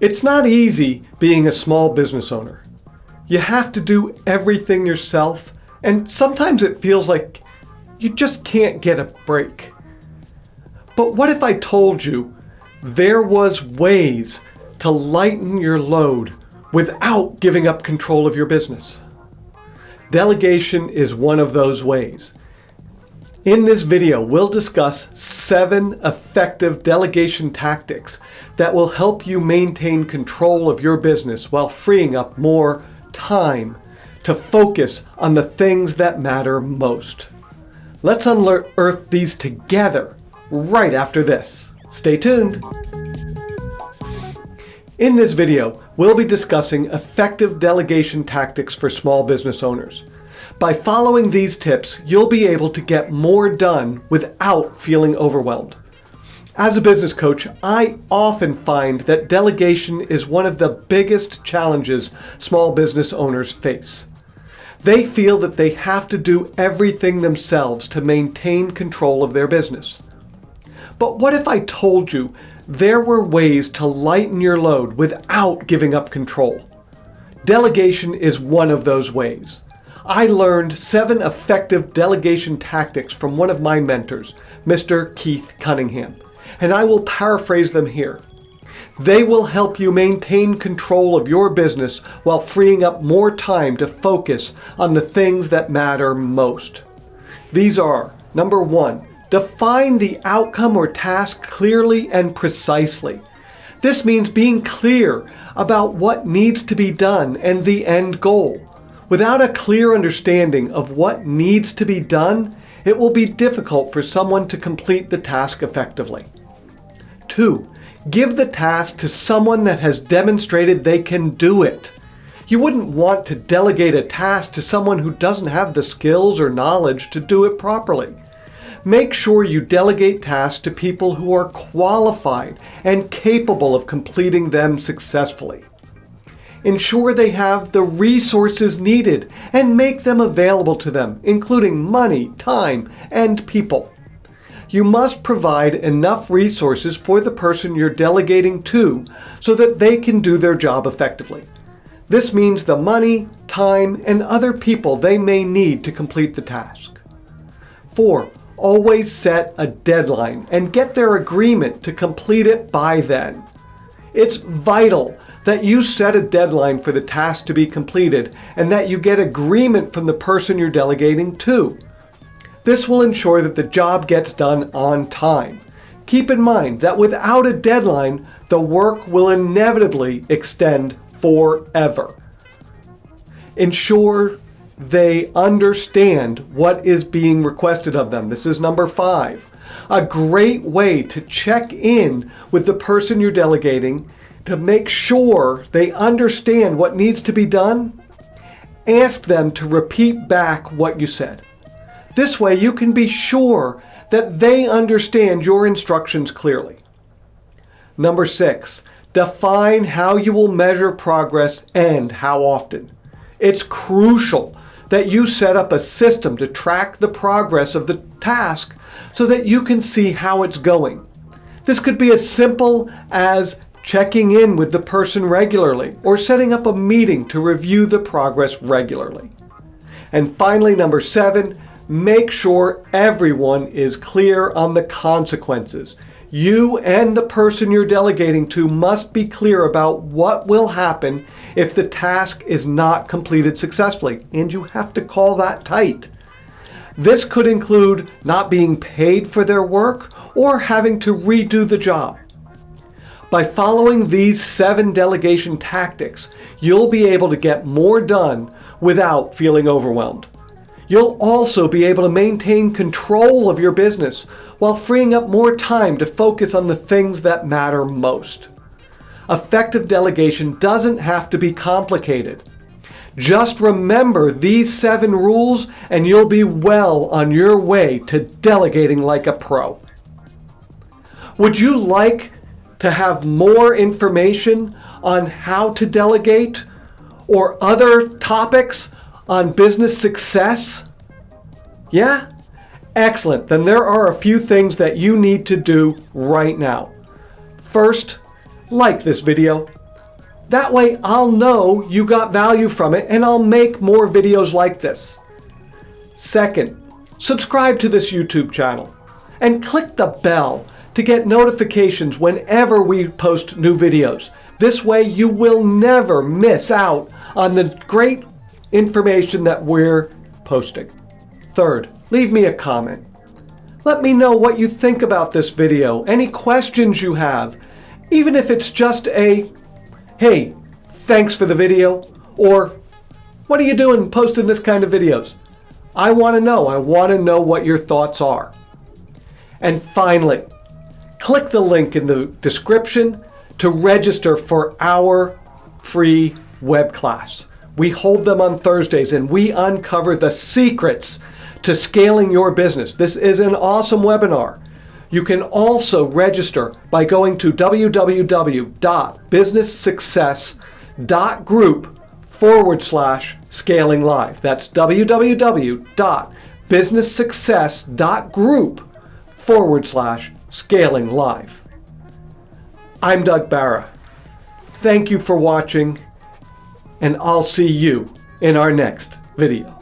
It's not easy being a small business owner. You have to do everything yourself, and sometimes it feels like you just can't get a break. But what if I told you there was ways to lighten your load without giving up control of your business? Delegation is one of those ways. In this video, we'll discuss seven effective delegation tactics that will help you maintain control of your business while freeing up more time to focus on the things that matter most. Let's unearth these together right after this. Stay tuned. In this video, we'll be discussing effective delegation tactics for small business owners. By following these tips, you'll be able to get more done without feeling overwhelmed. As a business coach, I often find that delegation is one of the biggest challenges small business owners face. They feel that they have to do everything themselves to maintain control of their business. But what if I told you there were ways to lighten your load without giving up control? Delegation is one of those ways. I learned seven effective delegation tactics from one of my mentors, Mr. Keith Cunningham, and I will paraphrase them here. They will help you maintain control of your business while freeing up more time to focus on the things that matter most. These are, number one, define the outcome or task clearly and precisely. This means being clear about what needs to be done and the end goal. Without a clear understanding of what needs to be done, it will be difficult for someone to complete the task effectively. 2. Give the task to someone that has demonstrated they can do it. You wouldn't want to delegate a task to someone who doesn't have the skills or knowledge to do it properly. Make sure you delegate tasks to people who are qualified and capable of completing them successfully ensure they have the resources needed and make them available to them, including money, time, and people. You must provide enough resources for the person you're delegating to so that they can do their job effectively. This means the money, time, and other people they may need to complete the task. 4. Always set a deadline and get their agreement to complete it by then. It's vital that you set a deadline for the task to be completed and that you get agreement from the person you're delegating to. This will ensure that the job gets done on time. Keep in mind that without a deadline, the work will inevitably extend forever. Ensure they understand what is being requested of them. This is number five. A great way to check in with the person you're delegating to make sure they understand what needs to be done, ask them to repeat back what you said. This way you can be sure that they understand your instructions clearly. Number six, define how you will measure progress and how often. It's crucial that you set up a system to track the progress of the task so that you can see how it's going. This could be as simple as checking in with the person regularly, or setting up a meeting to review the progress regularly. And finally, number seven, make sure everyone is clear on the consequences. You and the person you're delegating to must be clear about what will happen if the task is not completed successfully, and you have to call that tight. This could include not being paid for their work or having to redo the job. By following these seven delegation tactics, you'll be able to get more done without feeling overwhelmed. You'll also be able to maintain control of your business while freeing up more time to focus on the things that matter most. Effective delegation doesn't have to be complicated. Just remember these seven rules and you'll be well on your way to delegating like a pro. Would you like to have more information on how to delegate or other topics on business success? Yeah? Excellent. Then there are a few things that you need to do right now. First, like this video. That way I'll know you got value from it and I'll make more videos like this. Second, subscribe to this YouTube channel and click the bell to get notifications whenever we post new videos. This way you will never miss out on the great information that we're posting. Third, leave me a comment. Let me know what you think about this video, any questions you have, even if it's just a, hey, thanks for the video, or what are you doing posting this kind of videos? I want to know. I want to know what your thoughts are. And finally, click the link in the description to register for our free web class. We hold them on Thursdays and we uncover the secrets to scaling your business. This is an awesome webinar. You can also register by going to www.businesssuccess.group forward slash scaling live. That's www.businesssuccess.group forward slash scaling live. I'm Doug Barra. Thank you for watching, and I'll see you in our next video.